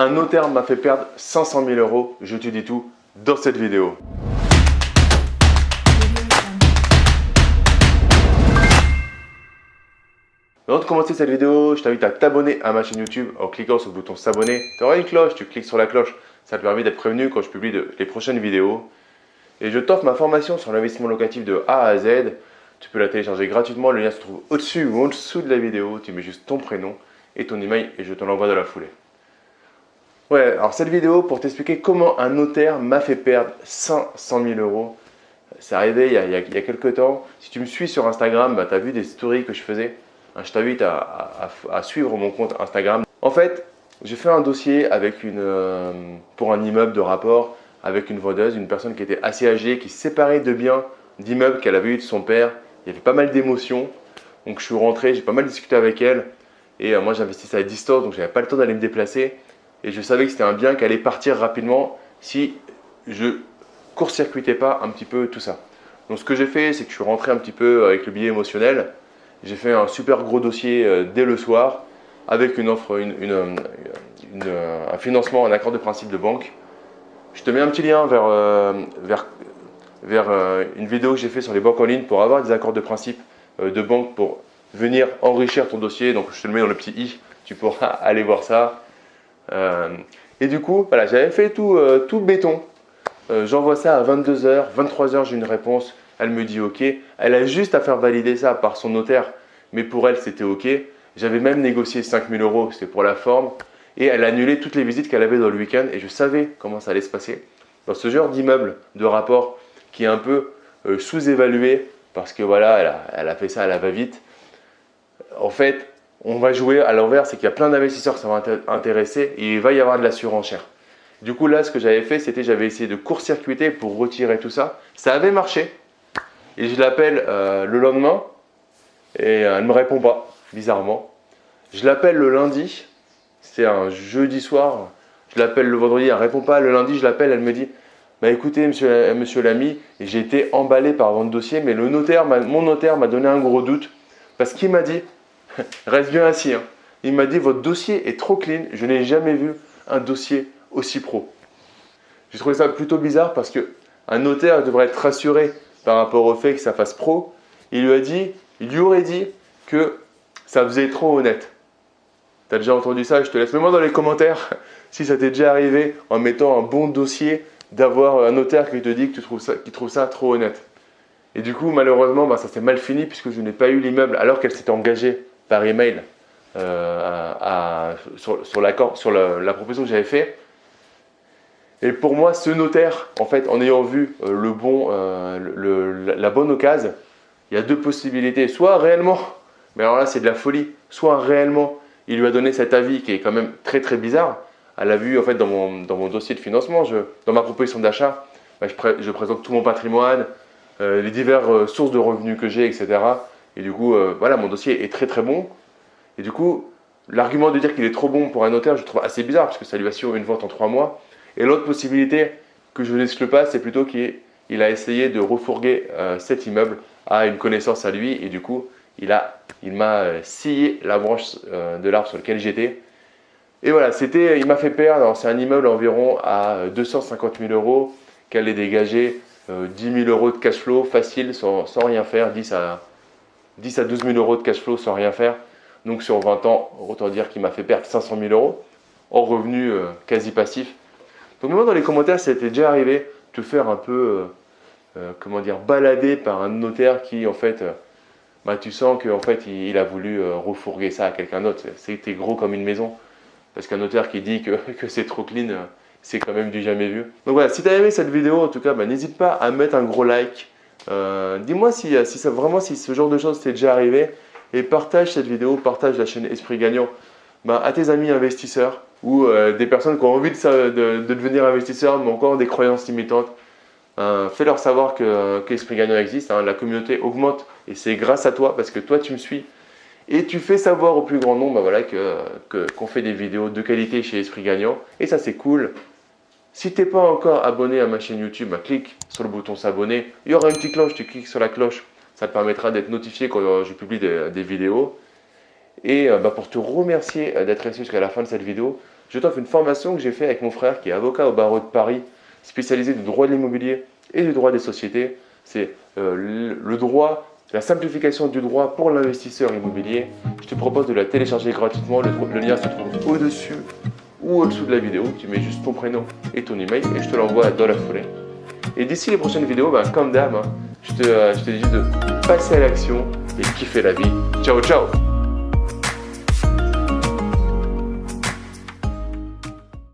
Un notaire m'a fait perdre 500 000 euros. Je te dis tout dans cette vidéo. Avant de commencer cette vidéo, je t'invite à t'abonner à ma chaîne YouTube en cliquant sur le bouton s'abonner. Tu auras une cloche, tu cliques sur la cloche, ça te permet d'être prévenu quand je publie les prochaines vidéos. Et je t'offre ma formation sur l'investissement locatif de A à Z. Tu peux la télécharger gratuitement, le lien se trouve au-dessus ou en dessous de la vidéo. Tu mets juste ton prénom et ton email et je te l'envoie dans la foulée. Ouais, alors cette vidéo pour t'expliquer comment un notaire m'a fait perdre 500 000 euros. C'est arrivé il y, a, quelques temps. Si tu me suis sur Instagram, bah, tu as vu des stories que je faisais. Hein, je t'invite à, suivre mon compte Instagram. En fait, j'ai fait un dossier avec une, euh, pour un immeuble de rapport avec une vendeuse, une personne qui était assez âgée, qui séparait de biens d'immeubles qu'elle avait eu de son père. Il y avait pas mal d'émotions. Donc je suis rentré, j'ai pas mal discuté avec elle. Et euh, moi j'investissais à distance, donc j'avais pas le temps d'aller me déplacer. Et je savais que c'était un bien qui allait partir rapidement si je court-circuitais pas un petit peu tout ça. Donc ce que j'ai fait, c'est que je suis rentré un petit peu avec le billet émotionnel. J'ai fait un super gros dossier euh, dès le soir avec une offre, une, euh, un financement, un accord de principe de banque. Je te mets un petit lien vers, vers, vers une vidéo que j'ai fait sur les banques en ligne pour avoir des accords de principe de banque pour venir enrichir ton dossier. Donc, je te le mets dans le petit i, tu pourras aller voir ça. Euh, et du coup, voilà, j'avais fait tout, euh, tout béton. Euh, j'envoie ça à 22h, 23h, j'ai une réponse. Elle me dit OK. Elle a juste à faire valider ça par son notaire, mais pour elle, c'était OK. J'avais même négocié 5000 euros, c'était pour la forme. Et elle a annulé toutes les visites qu'elle avait dans le week-end et je savais comment ça allait se passer. Dans ce genre d'immeuble, de rapport qui est un peu sous-évalué parce que voilà, elle a, elle a fait ça à la va-vite en fait, on va jouer à l'envers, c'est qu'il y a plein d'investisseurs qui sont intéressés et il va y avoir de la surenchère. Du coup, là, ce que j'avais fait, c'était j'avais essayé de court-circuiter pour retirer tout ça. Ça avait marché. Et je l'appelle euh, le lendemain et euh, elle ne me répond pas, bizarrement. Je l'appelle le lundi, c'est un jeudi soir. Je l'appelle le vendredi, elle ne répond pas. Le lundi, je l'appelle, elle me dit bah écoutez, monsieur, l'ami, j'ai été emballé par votre dossier, mais mon notaire m'a donné un gros doute parce qu'il m'a dit Reste bien assis. Hein. Il m'a dit votre dossier est trop clean. Je n'ai jamais vu un dossier aussi pro. J'ai trouvé ça plutôt bizarre parce que un notaire devrait être rassuré par rapport au fait que ça fasse pro. Il lui a dit, il lui aurait dit que ça faisait trop honnête. Tu as déjà entendu ça? Je te laisse. Mets-moi dans les commentaires si ça t'est déjà arrivé en mettant un bon dossier d'avoir un notaire qui te dit que tu trouves ça, trouve ça trop honnête. Et du coup, malheureusement, bah, ça s'est mal fini puisque je n'ai pas eu l'immeuble alors qu'elle s'était engagée par email euh, sur, l'accord, sur la, proposition que j'avais fait. Et pour moi, ce notaire, en fait, en ayant vu euh, le bon, euh, la bonne occasion, il y a deux possibilités. Soit réellement, mais alors là c'est de la folie, soit réellement il lui a donné cet avis qui est quand même très très bizarre. Elle a vu en fait dans mon, dans mon dossier de financement, dans ma proposition d'achat, bah, je, présente tout mon patrimoine, les diverses sources de revenus que j'ai, etc. Et du coup, euh, voilà, mon dossier est très très bon. Et du coup, l'argument de dire qu'il est trop bon pour un notaire, je trouve assez bizarre parce que ça lui assure une vente en trois mois. Et l'autre possibilité que je n'exclus pas, c'est plutôt qu'il a essayé de refourguer euh, cet immeuble à une connaissance à lui et du coup, il m'a euh, scié la branche de l'arbre sur lequel j'étais. Et voilà, c'était, il m'a fait perdre, c'est un immeuble environ à 250 000 euros, qu'elle ait dégagé 10 000 euros de cash flow facile sans, sans rien faire, 10 à 10 à 12 000 euros de cash flow sans rien faire. Donc sur 20 ans, autant dire qu'il m'a fait perdre 500 000 euros en revenu euh, quasi passif. Donc moi dans les commentaires, ça t'est déjà arrivé de te faire un peu, euh, euh, comment dire, balader par un notaire qui en fait, bah, tu sens qu'en fait il, a voulu refourguer ça à quelqu'un d'autre. C'était gros comme une maison. Parce qu'un notaire qui dit que, que c'est trop clean, c'est quand même du jamais vu. Donc voilà, si tu as aimé cette vidéo, en tout cas, bah, n'hésite pas à mettre un gros like, euh, dis-moi si, euh, si ça, vraiment si ce genre de choses t'est déjà arrivé et partage cette vidéo, partage la chaîne Esprit Gagnant ben, à tes amis investisseurs ou euh, des personnes qui ont envie de, de, devenir investisseurs mais encore des croyances limitantes. Fais-leur savoir que, que Gagnant existe, hein. la communauté augmente et c'est grâce à toi parce que toi tu me suis et tu fais savoir au plus grand nombre ben voilà, qu'on fait des vidéos de qualité chez Esprit Gagnant et ça c'est cool. Si tu n'es pas encore abonné à ma chaîne YouTube, bah, clique sur le bouton s'abonner. Il y aura une petite cloche, tu cliques sur la cloche. Ça te permettra d'être notifié quand je publie des, vidéos. Et euh, bah, pour te remercier euh, d'être resté jusqu'à la fin de cette vidéo, je t'offre une formation que j'ai fait avec mon frère qui est avocat au barreau de Paris, spécialisé du droit de l'immobilier et du droit des sociétés. C'est euh, le droit, la simplification du droit pour l'investisseur immobilier. Je te propose de la télécharger gratuitement. Le, lien se trouve au-dessus ou au-dessous de la vidéo. Tu mets juste ton prénom et ton email et je te l'envoie dans la foulée. Et d'ici les prochaines vidéos, ben, comme d'hab, hein, je, te, euh, je te dis de passer à l'action et kiffer la vie. Ciao, ciao